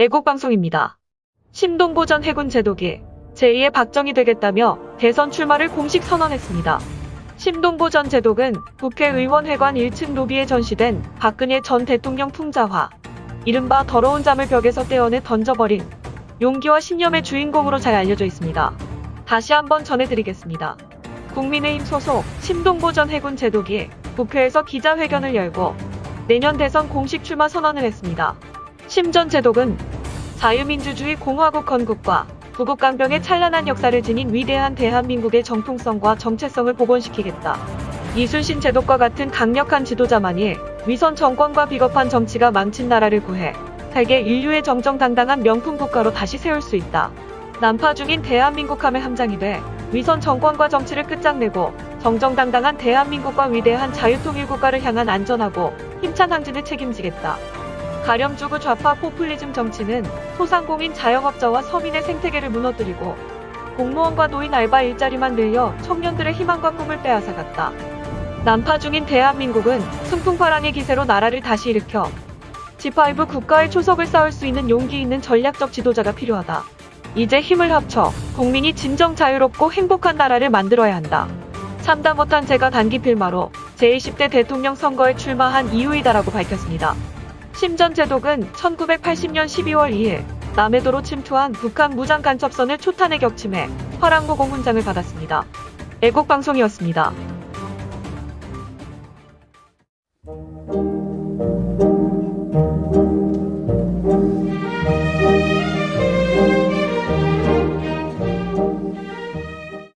애국방송입니다. 심동보 전 해군 제독이 제2의 박정희 되겠다며 대선 출마를 공식 선언했습니다. 심동보 전 제독은 국회의원회관 1층 로비에 전시된 박근혜 전 대통령 풍자화, 이른바 더러운 잠을 벽에서 떼어내 던져버린 용기와 신념의 주인공으로 잘 알려져 있습니다. 다시 한번 전해드리겠습니다. 국민의힘 소속 심동보 전 해군 제독이 국회에서 기자회견을 열고 내년 대선 공식 출마 선언을 했습니다. 심전 제독은 자유민주주의 공화국 건국과 구국강병의 찬란한 역사를 지닌 위대한 대한민국의 정통성과 정체성을 복원시키겠다. 이순신 제독과 같은 강력한 지도자만이 위선 정권과 비겁한 정치가 망친 나라를 구해 세계 인류의 정정당당한 명품 국가로 다시 세울 수 있다. 난파 중인 대한민국 함의 함장이 돼 위선 정권과 정치를 끝장내고 정정당당한 대한민국과 위대한 자유통일국가를 향한 안전하고 힘찬 항진을 책임지겠다. 가렴주구 좌파 포퓰리즘 정치는 소상공인 자영업자와 서민의 생태계를 무너뜨리고 공무원과 노인 알바 일자리만 늘려 청년들의 희망과 꿈을 빼앗아갔다. 난파 중인 대한민국은 승풍파랑의 기세로 나라를 다시 일으켜 G5 국가의 초석을 쌓을 수 있는 용기 있는 전략적 지도자가 필요하다. 이제 힘을 합쳐 국민이 진정 자유롭고 행복한 나라를 만들어야 한다. 참다 못한 제가 단기 필마로 제20대 대통령 선거에 출마한 이유이다라고 밝혔습니다. 심전 제독은 1980년 12월 2일 남해도로 침투한 북한 무장 간첩선을 초탄에 격침해 화랑모 공훈장을 받았습니다. 애국방송이었습니다.